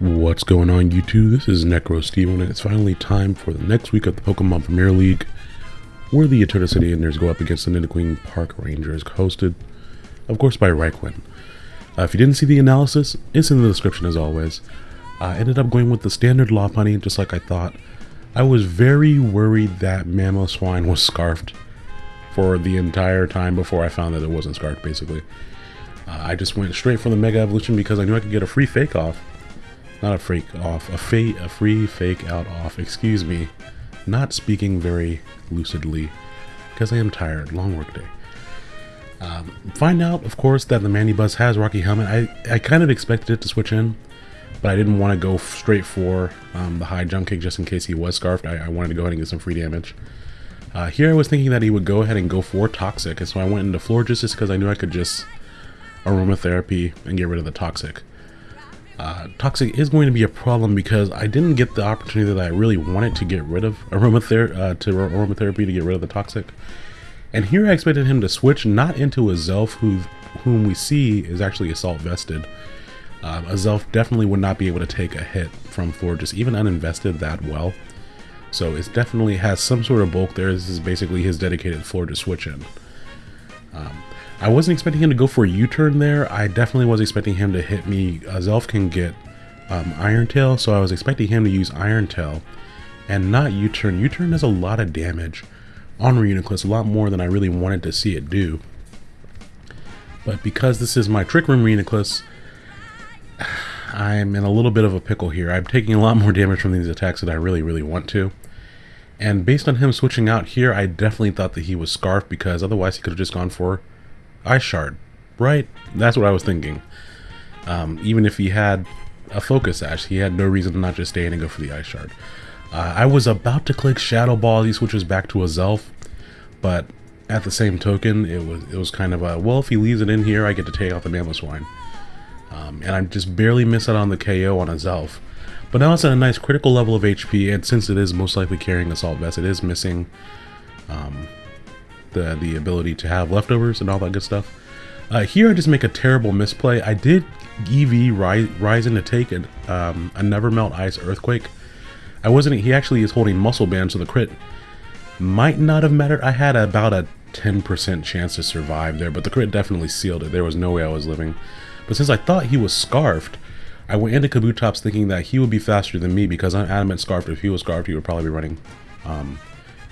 What's going on YouTube? This is Necro Steven and it's finally time for the next week of the Pokemon Premier League where the Eterna City Indians go up against the Nidoqueen Park Rangers hosted, of course, by Reikwin. Uh, if you didn't see the analysis, it's in the description as always. I ended up going with the standard Lopunny just like I thought. I was very worried that Mamoswine was scarfed for the entire time before I found that it wasn't scarfed basically. Uh, I just went straight for the Mega Evolution because I knew I could get a free fake off not a freak off, a, fa a free fake out off, excuse me. Not speaking very lucidly, because I am tired, long work day. Um, find out, of course, that the Mandibuzz has Rocky Helmet. I, I kind of expected it to switch in, but I didn't want to go straight for um, the high jump kick just in case he was scarfed. I, I, wanted to go ahead and get some free damage. Uh, here I was thinking that he would go ahead and go for Toxic, and so I went into Florges just because I knew I could just Aromatherapy and get rid of the Toxic. Uh, toxic is going to be a problem because I didn't get the opportunity that I really wanted to get rid of aromather uh, to aromatherapy to get rid of the toxic. And here I expected him to switch not into Azelf who, whom we see is actually assault vested. Uh, Azelf definitely would not be able to take a hit from Florges, even uninvested that well. So it definitely has some sort of bulk there. This is basically his dedicated Florges switch in. Um, I wasn't expecting him to go for a U-turn there. I definitely was expecting him to hit me. Uh, Zelf can get um, Iron Tail, so I was expecting him to use Iron Tail and not U-turn. U-turn does a lot of damage on Reuniclus, a lot more than I really wanted to see it do. But because this is my Trick Room Reuniclus, I'm in a little bit of a pickle here. I'm taking a lot more damage from these attacks than I really, really want to. And based on him switching out here, I definitely thought that he was Scarf because otherwise he could have just gone for Ice Shard, right? That's what I was thinking. Um, even if he had a Focus Sash, he had no reason to not just stay in and go for the Ice Shard. Uh, I was about to click Shadow Ball, he switches back to Azelf, but at the same token, it was it was kind of a, well, if he leaves it in here, I get to take out the Mamoswine. Um, and I just barely miss out on the KO on Azelf. But now it's at a nice critical level of HP, and since it is most likely carrying Assault Vest, it is missing um, the, the ability to have leftovers and all that good stuff. Uh, here I just make a terrible misplay. I did EV rise in to take an, um, a Never Melt Ice Earthquake. I wasn't, he actually is holding Muscle Band, so the crit might not have mattered. I had about a 10% chance to survive there, but the crit definitely sealed it. There was no way I was living. But since I thought he was Scarfed, I went into Kabutops thinking that he would be faster than me because I'm adamant Scarfed. If he was Scarfed, he would probably be running um,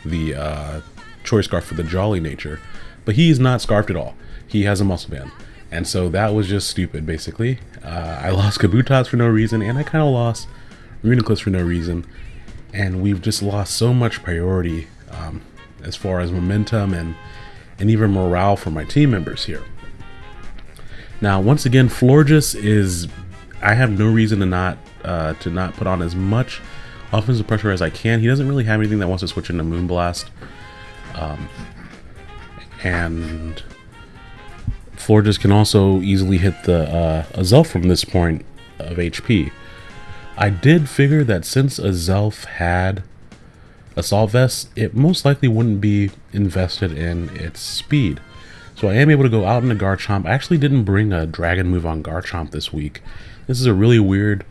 the uh, choice scarf for the jolly nature. But he is not scarfed at all. He has a muscle band. And so that was just stupid, basically. Uh, I lost Kabutops for no reason, and I kind of lost Reuniclus for no reason. And we've just lost so much priority um, as far as momentum and, and even morale for my team members here. Now, once again, Florges is... I have no reason to not uh, to not put on as much offensive pressure as I can. He doesn't really have anything that wants to switch into Moonblast. Um, and Florges can also easily hit the uh, Azelf from this point of HP. I did figure that since Azelf had Assault Vest, it most likely wouldn't be invested in its speed. So I am able to go out into Garchomp. I actually didn't bring a Dragon move on Garchomp this week. This is a really weird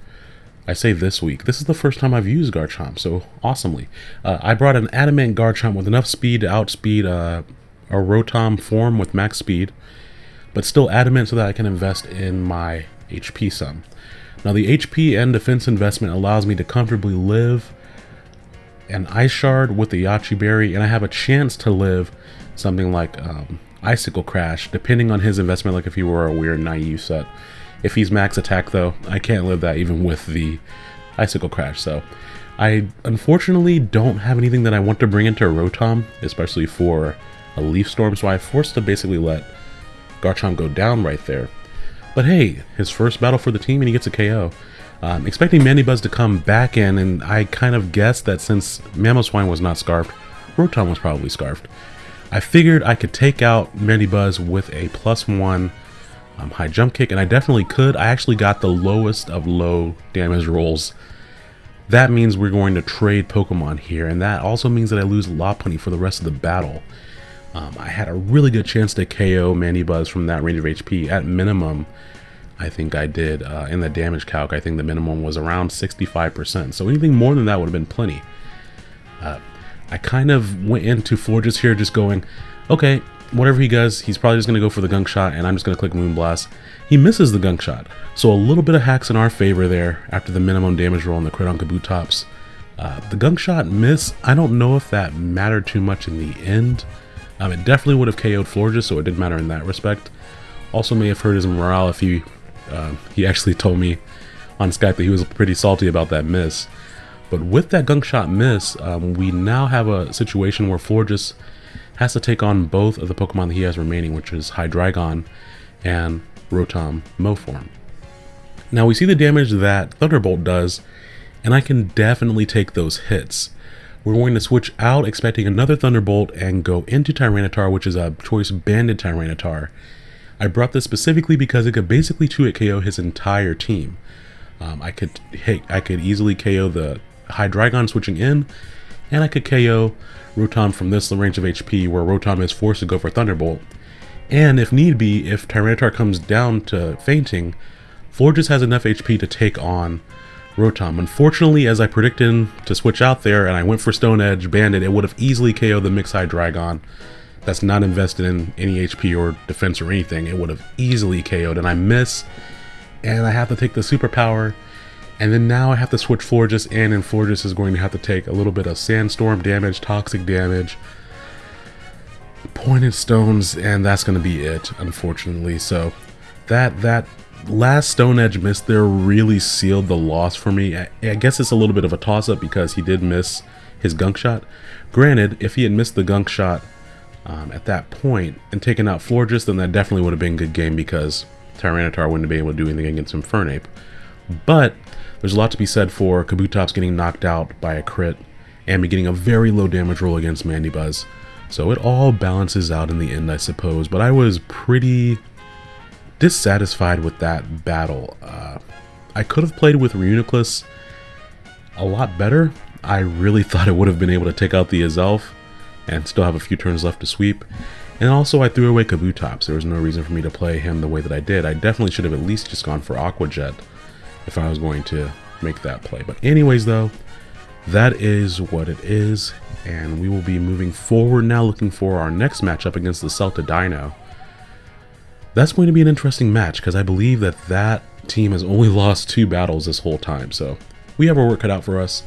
I say this week. This is the first time I've used Garchomp, so awesomely. Uh, I brought an Adamant Garchomp with enough speed to outspeed uh, a Rotom form with max speed, but still Adamant so that I can invest in my HP sum. Now the HP and defense investment allows me to comfortably live an Ice Shard with the Yache Berry, and I have a chance to live something like um, Icicle Crash, depending on his investment, like if he were a weird naive set. If he's max attack though, I can't live that even with the Icicle Crash, so I unfortunately don't have anything that I want to bring into Rotom, especially for a Leaf Storm, so I forced to basically let Garchomp go down right there. But hey, his first battle for the team and he gets a KO. Um, expecting Mandibuzz to come back in, and I kind of guessed that since Mamoswine was not scarfed, Rotom was probably scarfed. I figured I could take out Mandibuzz with a plus one um, high jump kick, and I definitely could. I actually got the lowest of low damage rolls. That means we're going to trade Pokemon here, and that also means that I lose Lopunny for the rest of the battle. Um, I had a really good chance to KO Mandibuzz from that range of HP. At minimum, I think I did uh, in the damage calc. I think the minimum was around 65%. So anything more than that would have been plenty. Uh, I kind of went into Florges here just going, okay, whatever he does, he's probably just going to go for the gunk shot, and I'm just going to click Moonblast. He misses the gunk shot. So a little bit of hacks in our favor there after the minimum damage roll and the crit on Kabutops. Uh, the gunk shot miss, I don't know if that mattered too much in the end. Um, it definitely would have KO'd Florges, so it didn't matter in that respect. Also may have hurt his morale if he, uh, he actually told me on Skype that he was pretty salty about that miss. But with that gunk shot miss, um, we now have a situation where Florges has to take on both of the Pokemon that he has remaining, which is Hydreigon and Rotom Moform. Now we see the damage that Thunderbolt does, and I can definitely take those hits. We're going to switch out expecting another Thunderbolt and go into Tyranitar, which is a choice banded Tyranitar. I brought this specifically because it could basically 2-hit KO his entire team. Um, I could hit, I could easily KO the Hydreigon switching in, and I could KO Rotom from this range of HP where Rotom is forced to go for Thunderbolt. And if need be, if Tyranitar comes down to fainting, Florges has enough HP to take on Rotom. Unfortunately, as I predicted to switch out there and I went for Stone Edge Bandit, it would have easily KO'd the Mix Dragon that's not invested in any HP or defense or anything. It would have easily KO'd and I miss and I have to take the superpower and then now I have to switch Florges in, and Florges is going to have to take a little bit of Sandstorm damage, Toxic damage, Pointed Stones, and that's going to be it, unfortunately. So that that last Stone Edge miss there really sealed the loss for me. I, I guess it's a little bit of a toss-up because he did miss his gunk shot. Granted, if he had missed the gunk shot um, at that point and taken out Florges, then that definitely would have been a good game because Tyranitar wouldn't have been able to do anything against Infernape. But there's a lot to be said for Kabutops getting knocked out by a crit and me getting a very low damage roll against Mandibuzz. So it all balances out in the end, I suppose. But I was pretty dissatisfied with that battle. Uh, I could have played with Reuniclus a lot better. I really thought I would have been able to take out the Azelf and still have a few turns left to sweep. And also I threw away Kabutops. There was no reason for me to play him the way that I did. I definitely should have at least just gone for Aqua Jet if I was going to make that play. But anyways, though, that is what it is. And we will be moving forward now looking for our next matchup against the Celta Dino. That's going to be an interesting match because I believe that that team has only lost two battles this whole time. So we have our work cut out for us.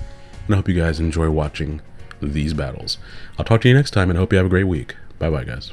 And I hope you guys enjoy watching these battles. I'll talk to you next time and hope you have a great week. Bye bye, guys.